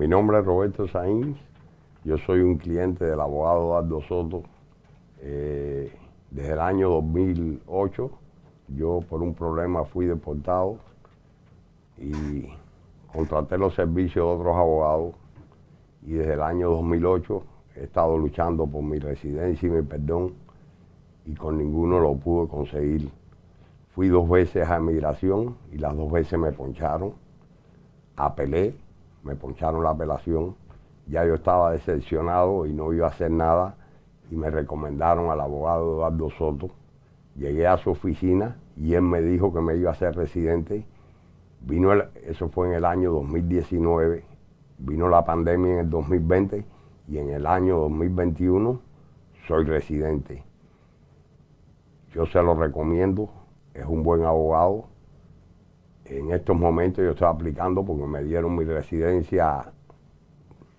Mi nombre es Roberto Sainz, yo soy un cliente del abogado Dardo Soto. Eh, desde el año 2008 yo por un problema fui deportado y contraté los servicios de otros abogados y desde el año 2008 he estado luchando por mi residencia y mi perdón y con ninguno lo pude conseguir. Fui dos veces a emigración y las dos veces me poncharon. Apelé, me poncharon la apelación. Ya yo estaba decepcionado y no iba a hacer nada y me recomendaron al abogado Eduardo Soto. Llegué a su oficina y él me dijo que me iba a ser residente. Vino eso fue en el año 2019, vino la pandemia en el 2020 y en el año 2021 soy residente. Yo se lo recomiendo, es un buen abogado. En estos momentos yo estoy aplicando porque me dieron mi residencia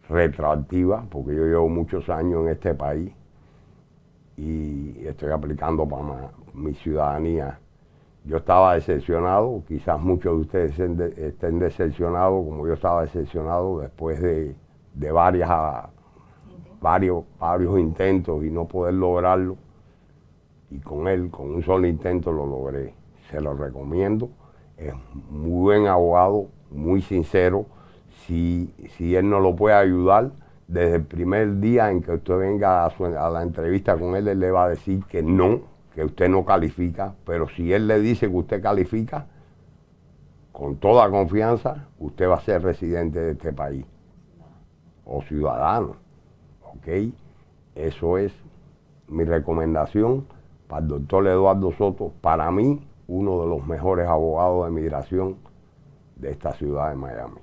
retroactiva, porque yo llevo muchos años en este país y estoy aplicando para mi ciudadanía. Yo estaba decepcionado, quizás muchos de ustedes estén decepcionados, como yo estaba decepcionado después de, varias, varios, varios intentos y no poder lograrlo. Y con él, con un solo intento lo logré. Se lo recomiendo. Es muy buen abogado, muy sincero. Si, si él no lo puede ayudar, desde el primer día en que usted venga a, la entrevista con él, él le va a decir que no, que usted no califica, pero si él le dice que usted califica, con toda confianza, usted va a ser residente de este país o ciudadano. ¿Ok? Eso es mi recomendación para el doctor Eduardo Soto, para mí, uno de los mejores abogados de migración de esta ciudad de Miami.